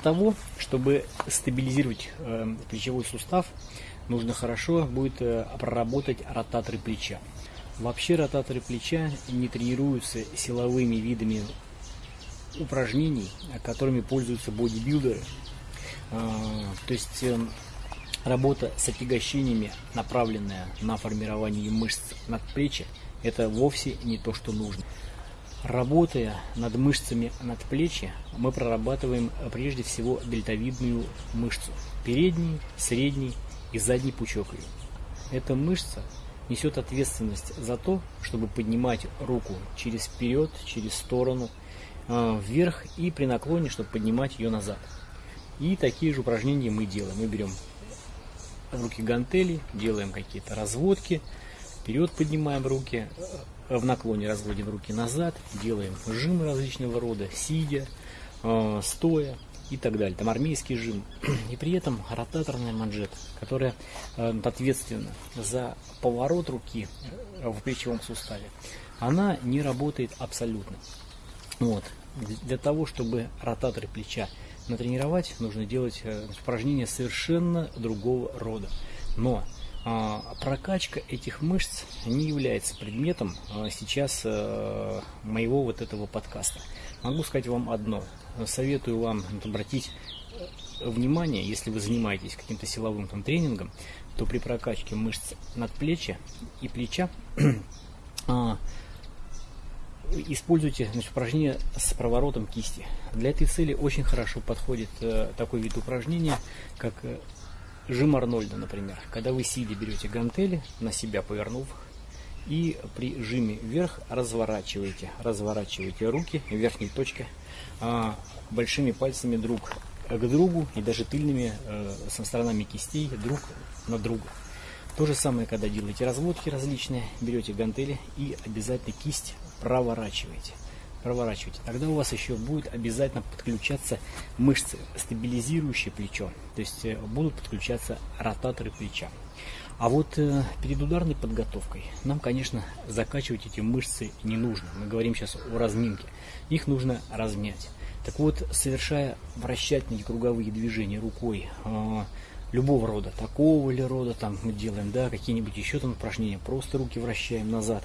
того, чтобы стабилизировать э, плечевой сустав, нужно хорошо будет э, проработать ротаторы плеча. Вообще ротаторы плеча не тренируются силовыми видами упражнений, которыми пользуются бодибилдеры. А, то есть э, работа с отягощениями, направленная на формирование мышц надплечья, это вовсе не то, что нужно. Работая над мышцами надплечья, мы прорабатываем прежде всего дельтовидную мышцу, передний, средний и задний пучок ее. Эта мышца несет ответственность за то, чтобы поднимать руку через вперед, через сторону, э, вверх и при наклоне, чтобы поднимать ее назад. И такие же упражнения мы делаем. Мы берем руки гантели, делаем какие-то разводки, вперед поднимаем руки, в наклоне разводим руки назад, делаем жимы различного рода, сидя, э, стоя и так далее. Там армейский жим. И при этом ротаторная манжета, которая э, ответственна за поворот руки э, в плечевом суставе, она не работает абсолютно. Вот. Для того, чтобы ротаторы плеча натренировать, нужно делать упражнения совершенно другого рода. Но прокачка этих мышц не является предметом а, сейчас э, моего вот этого подкаста. Могу сказать вам одно. Советую вам обратить внимание, если вы занимаетесь каким-то силовым там, тренингом, то при прокачке мышц надплечья и плеча а, используйте значит, упражнение с проворотом кисти. Для этой цели очень хорошо подходит э, такой вид упражнения, как э, Жим Арнольда, например. Когда вы сидя берете гантели, на себя повернув, и при жиме вверх разворачиваете, разворачиваете руки, верхней точкой, а, большими пальцами друг к другу и даже тыльными э, со сторонами кистей друг на друга. То же самое, когда делаете разводки различные, берете гантели и обязательно кисть проворачиваете проворачиваете. Тогда у вас еще будет обязательно подключаться мышцы, стабилизирующие плечо. То есть э, будут подключаться ротаторы плеча. А вот э, перед ударной подготовкой нам, конечно, закачивать эти мышцы не нужно. Мы говорим сейчас о разминке. Их нужно размять. Так вот, совершая вращательные круговые движения рукой, э, любого рода, такого ли рода, там мы делаем, да, какие-нибудь еще там упражнения, просто руки вращаем назад,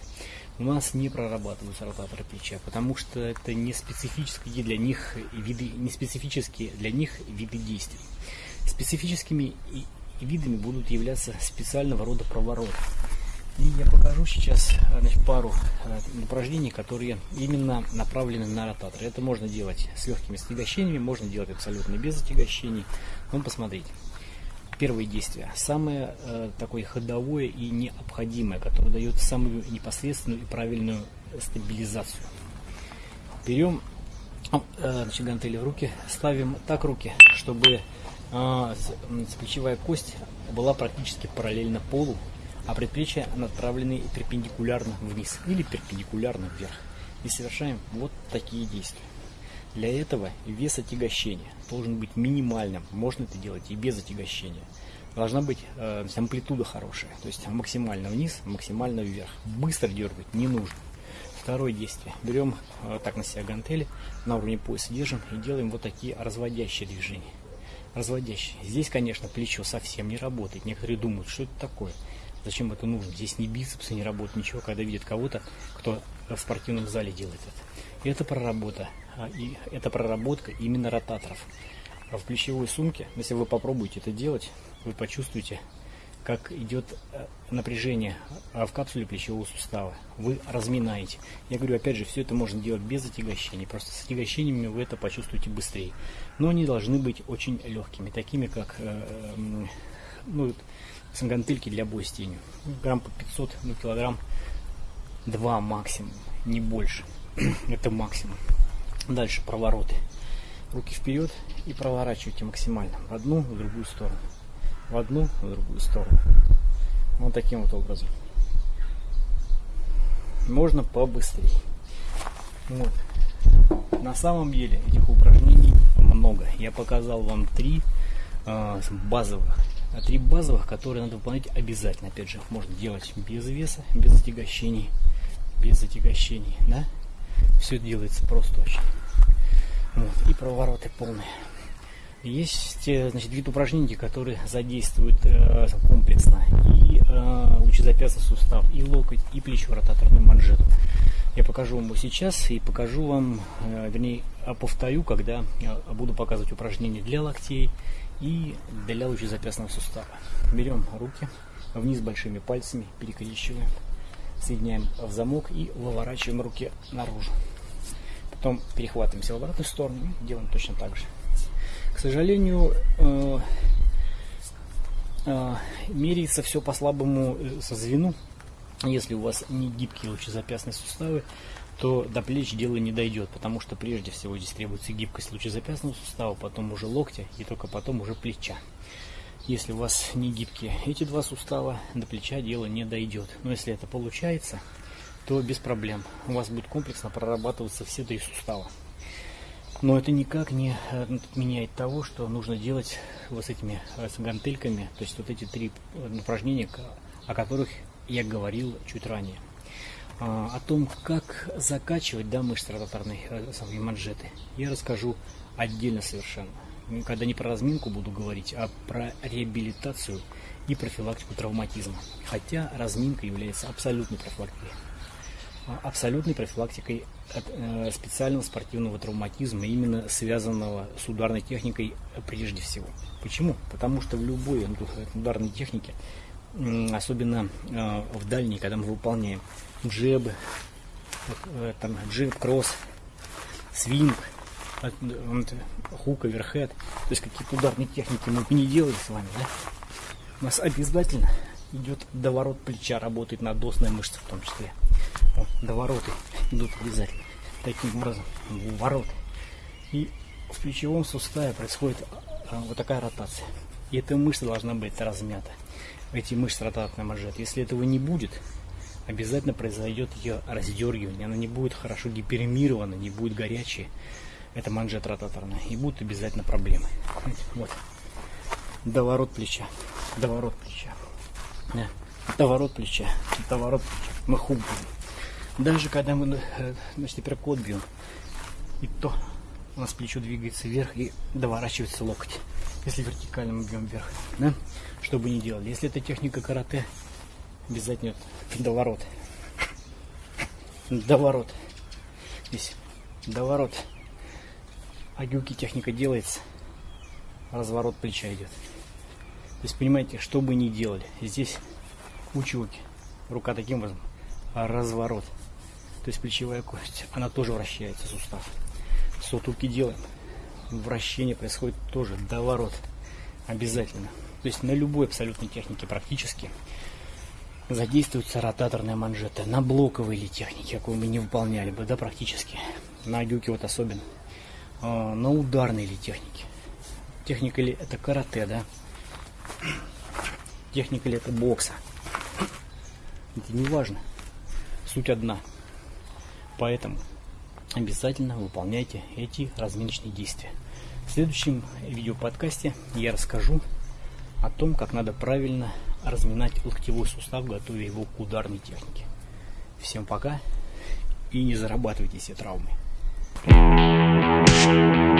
у нас не прорабатываются ротаторы плеча, потому что это не специфические для них виды, не специфические для них виды действий. Специфическими видами будут являться специального рода провороты. И я покажу сейчас значит, пару э, упражнений, которые именно направлены на ротатор. Это можно делать с легкими стягощениями, можно делать абсолютно без отягощений. Ну, посмотрите первое действие, самое э, такое ходовое и необходимое, которое дает самую непосредственную и правильную стабилизацию. Берем э, гантели в руки, ставим так руки, чтобы э, плечевая кость была практически параллельно полу, а предплечья направлены перпендикулярно вниз или перпендикулярно вверх. И совершаем вот такие действия. Для этого вес отягощения должен быть минимальным. Можно это делать и без отягощения. Должна быть э, амплитуда хорошая, то есть максимально вниз, максимально вверх. Быстро дергать не нужно. Второе действие. Берем э, так на себя гантели, на уровне пояса держим и делаем вот такие разводящие движения. Разводящие. Здесь, конечно, плечо совсем не работает. Некоторые думают, что это такое. Зачем это нужно? Здесь ни бицепсы не работают, ничего, когда видят кого-то, кто в спортивном зале делает это. Это проработа а, и это проработка именно ротаторов. А в плечевой сумке, если вы попробуете это делать, вы почувствуете, как идет э, напряжение а, в капсуле плечевого сустава. Вы разминаете. Я говорю, опять же, все это можно делать без отягощений. Просто с отягощениями вы это почувствуете быстрее. Но они должны быть очень легкими, такими как э, ну, гантельки для боя с тенью. Грамм по 500, ну, килограмм 2 максимум, не больше. это максимум. Дальше провороты. Руки вперед и проворачивайте максимально. В одну, в другую сторону. В одну, в другую сторону. Вот таким вот образом. Можно побыстрее. Вот. На самом деле этих упражнений много. Я показал вам три э, базовых. А три базовых, которые надо выполнять обязательно. Опять же, можно делать без веса, без отягощений. Без отягощений, да? Все делается просто очень. Вот. И провороты полные. Есть э, значит, вид упражнений, которые задействуют э, комплексно и э, лучезапястный сустав, и локоть, и плечо, ротаторную манжету. Я покажу вам его сейчас и покажу вам, э, вернее, повторю, когда буду показывать упражнения для локтей и для лучезапястного сустава. Берем руки вниз большими пальцами, перекрещиваем, соединяем в замок и выворачиваем руки наружу. Потом перехватываемся в обратную сторону и делаем точно так же. К сожалению, э, э, меряется все по слабому э, со звену. Если у вас не гибкие лучезапястные суставы, то до плеч дело не дойдет, потому что прежде всего здесь требуется гибкость лучезапястного сустава, потом уже локтя и только потом уже плеча. Если у вас не гибкие эти два сустава, до плеча дело не дойдет. Но если это получается, то без проблем. У вас будет комплексно прорабатываться все три сустава. Но это никак не э, меняет того, что нужно делать вот с этими э, с гантельками, то есть вот эти три э, упражнения, о которых я говорил чуть ранее. А, о том, как закачивать да, мышцы ротаторной манжеты, я расскажу отдельно совершенно. Когда не про разминку буду говорить, а про реабилитацию и профилактику травматизма. Хотя разминка является абсолютной профилактикой абсолютной профилактикой э, специального спортивного травматизма, именно связанного с ударной техникой прежде всего. Почему? Потому что в любой ударной технике, особенно э, в дальней, когда мы выполняем джебы, э, там, джеб, кросс, свинг, хук, оверхед, то есть какие-то ударные техники мы не делаем с вами, да? У нас обязательно идет доворот плеча, работает надосная мышца в том числе. Вот, довороты идут обязательно. Таким образом, вороты. И в плечевом суставе происходит а, вот такая ротация. И эта мышца должна быть размята. Эти мышцы ротаторной манжеты. Если этого не будет, обязательно произойдет ее раздергивание. Она не будет хорошо гиперемирована, не будет горячей. Это манжет ротаторная. И будут обязательно проблемы. Вот. Доворот плеча. Доворот плеча. Да. Доворот плеча. Доворот плеча. Мы хук даже когда мы э, значит, апперкот бьем, и то у нас плечо двигается вверх и доворачивается локоть. Если вертикально мы бьем вверх, да? что бы делали. Если это техника карате, обязательно доворот. Доворот. Здесь доворот. А техника делается, разворот плеча идет. То есть, понимаете, что бы ни делали, здесь училки. Рука таким образом, а разворот то есть плечевая кость, она тоже вращается, сустав. Сотулки делаем. Вращение происходит тоже доворот. Обязательно. То есть на любой абсолютной технике практически задействуется ротаторная манжета. На блоковой или технике, какую мы не выполняли бы, да, практически. На дюке вот особенно. А, на ударной или технике. Техника ли это карате, да? Техника ли это бокса. Это не важно. Суть одна. Поэтому обязательно выполняйте эти разминочные действия. В следующем видеоподкасте я расскажу о том, как надо правильно разминать локтевой сустав, готовя его к ударной технике. Всем пока и не зарабатывайте себе травмы. Música